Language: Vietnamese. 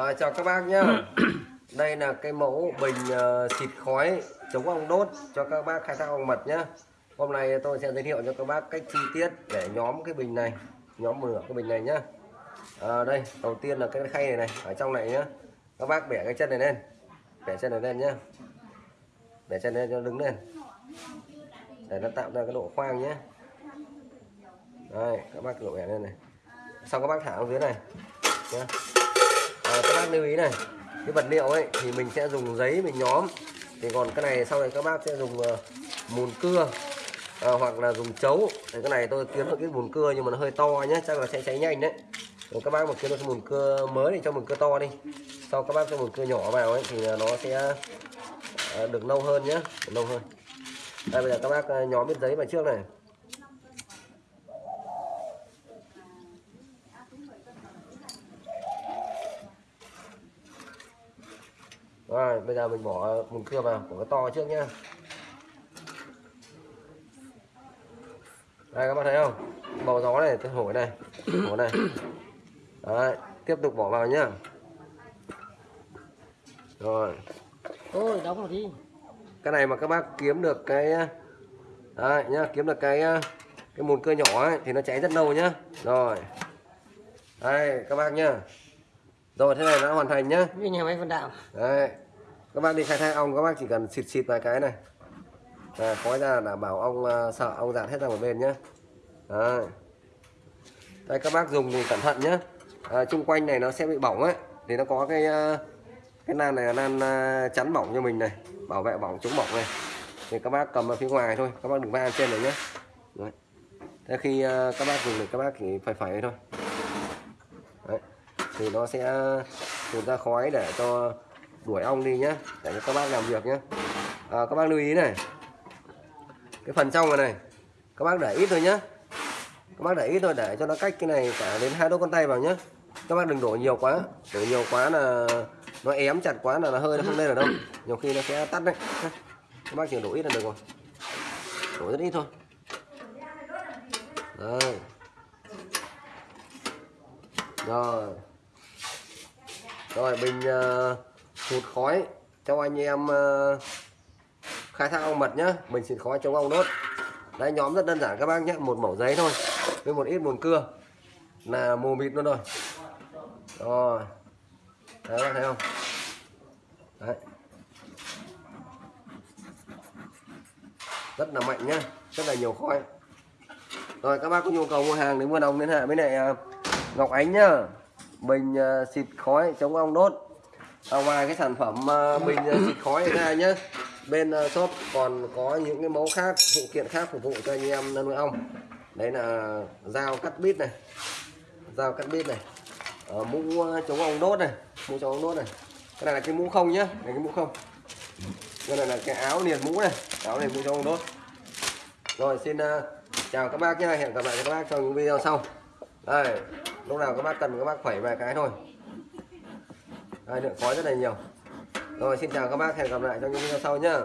À, chào các bác nhé Đây là cái mẫu bình uh, xịt khói chống ong đốt cho các bác khai thác ong mật nhé Hôm nay tôi sẽ giới thiệu cho các bác cách chi tiết để nhóm cái bình này Nhóm mở cái bình này nhé à, Đây, đầu tiên là cái khay này này Ở trong này nhé Các bác bẻ cái chân này lên Bẻ chân này lên nhé Bẻ chân lên cho đứng lên. Để nó tạo ra cái độ khoang nhé Đây, các bác độ bẻ lên này. Xong các bác thả xuống dưới này nhé à, các bác lưu ý này cái vật liệu ấy thì mình sẽ dùng giấy mình nhóm. Thì còn cái này sau này các bác sẽ dùng uh, mùn cưa à, hoặc là dùng chấu. Thì cái này tôi kiếm được cái mùn cưa nhưng mà nó hơi to nhé chắc là sẽ cháy nhanh đấy. Các bác mà kiếm được cái mùn cưa mới thì cho mùn cưa to đi. Sau các bác cho mùn cưa nhỏ vào ấy thì nó sẽ uh, được lâu hơn nhé được lâu hơn. Đây bây giờ các bác nhóm biết giấy vào trước này. Rồi bây giờ mình bỏ mùn cưa vào bỏ cái to trước nhá. Đây các bạn thấy không? Bầu gió này tôi hổi này hổi này. Đấy tiếp tục bỏ vào nhá. Rồi. Ôi đóng rồi đi. Cái này mà các bác kiếm được cái đấy nhá kiếm được cái cái mùn cưa nhỏ ấy, thì nó cháy rất lâu nhá. Rồi. Đây các bác nhá. Rồi thế này đã hoàn thành nhá. Như nhà máy phân đạo. Đấy. Các bác đi khai thác ong các bác chỉ cần xịt xịt vài cái này. À, khói ra đảm bảo ong à, sợ ong dạt hết ra một bên nhé. Đấy. Đây các bác dùng thì cẩn thận nhé. À, chung quanh này nó sẽ bị bỏng ấy thì nó có cái à, cái nan này là nan à, chắn bỏng cho mình này, bảo vệ bỏng chống bỏng này. Thì các bác cầm ở phía ngoài thôi, các bác đừng va trên này nhé. Đấy. Thế khi các bác dùng thì các bác chỉ phải phải thôi. Đấy. Thì nó sẽ tuôn ra khói để cho đuổi ong đi nhé để cho các bác làm việc nhé à, các bác lưu ý này. Cái phần trong này này các bác để ít thôi nhé các bác để ít thôi để cho nó cách cái này cả đến hai đốt con tay vào nhé các bác đừng đổ nhiều quá đổ nhiều quá là nó ém chặt quá là nó hơi nó không lên ở đâu. Nhiều khi nó sẽ tắt đấy. Các bác chỉ đổ ít là được rồi. Đổ rất ít thôi. Đây rồi. Rồi bình uh, hụt khói. Cho anh em ờ, khai thác ong mật nhá. Mình xịt khói chống ong đốt. Đấy, nhóm rất đơn giản các bác nhé. Một mẩu giấy thôi, với một ít mùn cưa. Là mù mịt luôn rồi. Rồi. Đấy bác thấy không? Đấy. Rất là mạnh nhá. Rất là nhiều khói. Rồi, các bác có nhu cầu mua hàng thì mua đồng liên hệ với lại ờ, Ngọc Ánh nhá. Mình ờ, xịt khói chống ong đốt à, ngoài cái sản phẩm uh, bình ờ, xịt khói này ra nhé. bên uh, shop còn có những cái mẫu khác phụ kiện khác phục vụ cho anh em nuôi ong. Đấy là dao cắt bít này dao cắt bít này uh, mũ chống ong đốt này mũ chống ong đốt này. Cái này là cái mũ không nhá này cái mũ không. Cái này là cái áo liền mũ này áo liền mũ chống ong đốt. Rồi xin uh, chào các bác nhá hẹn gặp lại các bác trong những video sau. Đây lúc nào các bác cần các bác phẩy vài cái thôi đây lượng khói rất là nhiều. Rồi, xin chào các bác, hẹn gặp lại trong những video sau nhá.